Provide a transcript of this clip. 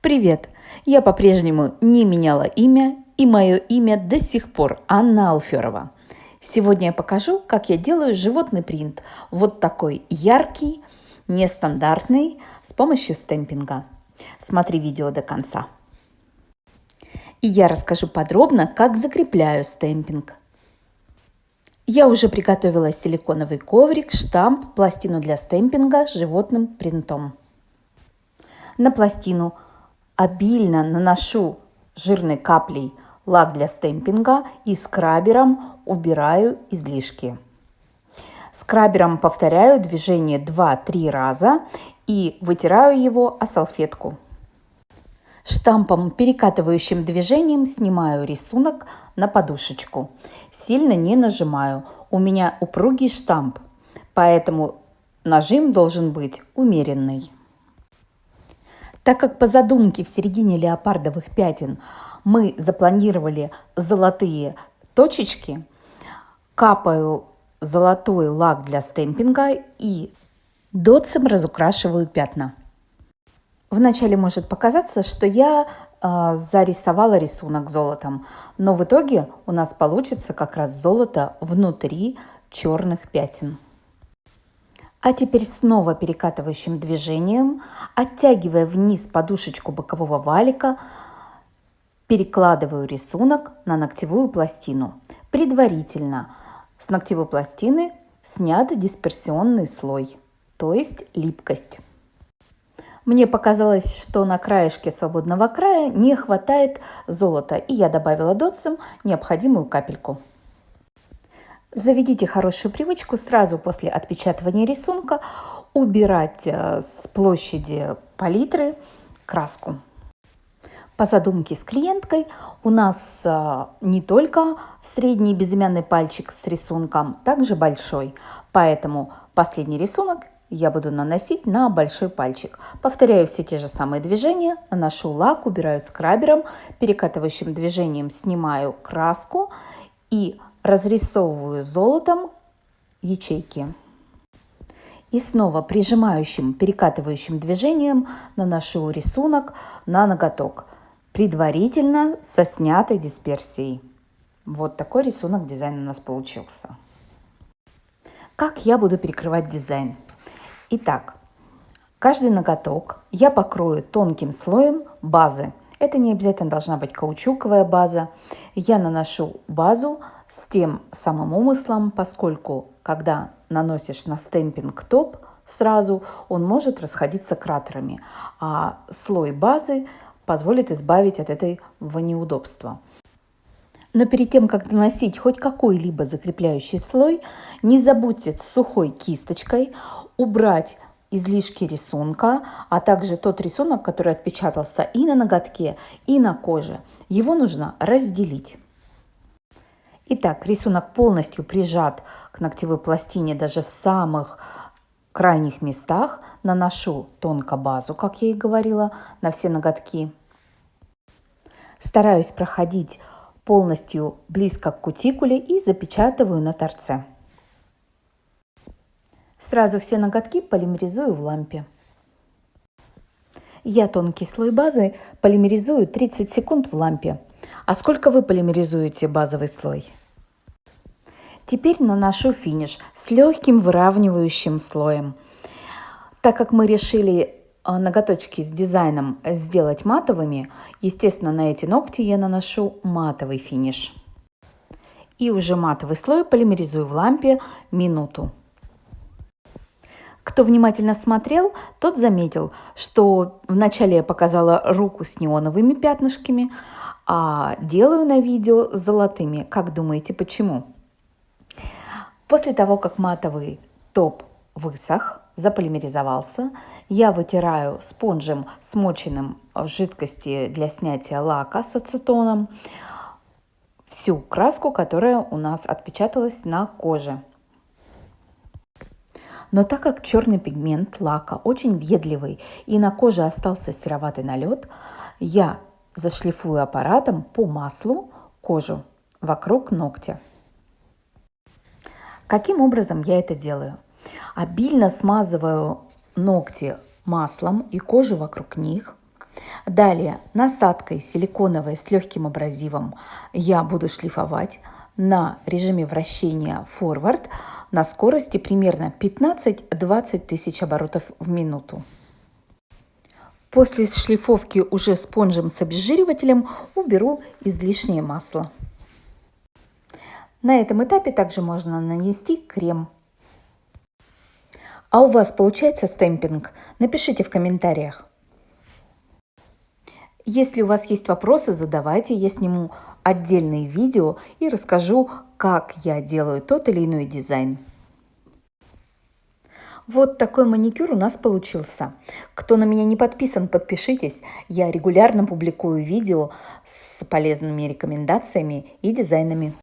Привет! Я по-прежнему не меняла имя, и мое имя до сих пор Анна Алферова. Сегодня я покажу, как я делаю животный принт. Вот такой яркий, нестандартный, с помощью стемпинга. Смотри видео до конца. И я расскажу подробно, как закрепляю стемпинг. Я уже приготовила силиконовый коврик, штамп, пластину для стемпинга с животным принтом. На пластину обильно наношу жирной каплей лак для стемпинга и скрабером убираю излишки. Скрабером повторяю движение 2-3 раза и вытираю его о салфетку. Штампом перекатывающим движением снимаю рисунок на подушечку. Сильно не нажимаю. У меня упругий штамп, поэтому нажим должен быть умеренный. Так как по задумке в середине леопардовых пятен мы запланировали золотые точечки, капаю золотой лак для стемпинга и дотсом разукрашиваю пятна. Вначале может показаться, что я э, зарисовала рисунок золотом, но в итоге у нас получится как раз золото внутри черных пятен. А теперь снова перекатывающим движением, оттягивая вниз подушечку бокового валика, перекладываю рисунок на ногтевую пластину. Предварительно с ногтевой пластины снят дисперсионный слой, то есть липкость. Мне показалось, что на краешке свободного края не хватает золота, и я добавила дотсом необходимую капельку. Заведите хорошую привычку сразу после отпечатывания рисунка убирать э, с площади палитры краску. По задумке с клиенткой у нас э, не только средний безымянный пальчик с рисунком, также большой. Поэтому последний рисунок я буду наносить на большой пальчик. Повторяю все те же самые движения, наношу лак, убираю скрабером, перекатывающим движением снимаю краску и разрисовываю золотом ячейки. И снова прижимающим, перекатывающим движением наношу рисунок на ноготок, предварительно со снятой дисперсией. Вот такой рисунок дизайн у нас получился. Как я буду перекрывать дизайн? Итак, каждый ноготок я покрою тонким слоем базы. Это не обязательно должна быть каучуковая база. Я наношу базу с тем самым умыслом, поскольку когда наносишь на стемпинг топ сразу, он может расходиться кратерами, а слой базы позволит избавить от этого неудобства. Но перед тем, как наносить хоть какой-либо закрепляющий слой, не забудьте с сухой кисточкой убрать излишки рисунка, а также тот рисунок, который отпечатался и на ноготке, и на коже. Его нужно разделить. Итак, рисунок полностью прижат к ногтевой пластине даже в самых крайних местах. Наношу тонко базу, как я и говорила, на все ноготки. Стараюсь проходить полностью близко к кутикуле и запечатываю на торце. Сразу все ноготки полимеризую в лампе. Я тонкий слой базы полимеризую 30 секунд в лампе. А сколько вы полимеризуете базовый слой? Теперь наношу финиш с легким выравнивающим слоем. Так как мы решили а, ноготочки с дизайном сделать матовыми, естественно, на эти ногти я наношу матовый финиш. И уже матовый слой полимеризую в лампе минуту. Кто внимательно смотрел, тот заметил, что вначале я показала руку с неоновыми пятнышками, а делаю на видео золотыми. Как думаете, почему? После того, как матовый топ высох, заполимеризовался, я вытираю спонжем, смоченным в жидкости для снятия лака с ацетоном, всю краску, которая у нас отпечаталась на коже. Но так как черный пигмент лака очень въедливый и на коже остался сероватый налет, я зашлифую аппаратом по маслу кожу вокруг ногтя. Каким образом я это делаю? Обильно смазываю ногти маслом и кожу вокруг них. Далее насадкой силиконовой с легким абразивом я буду шлифовать на режиме вращения форвард на скорости примерно 15-20 тысяч оборотов в минуту. После шлифовки уже спонжем с обезжиривателем уберу излишнее масло. На этом этапе также можно нанести крем. А у вас получается стемпинг? Напишите в комментариях. Если у вас есть вопросы, задавайте, я сниму отдельные видео и расскажу, как я делаю тот или иной дизайн. Вот такой маникюр у нас получился. Кто на меня не подписан, подпишитесь. Я регулярно публикую видео с полезными рекомендациями и дизайнами.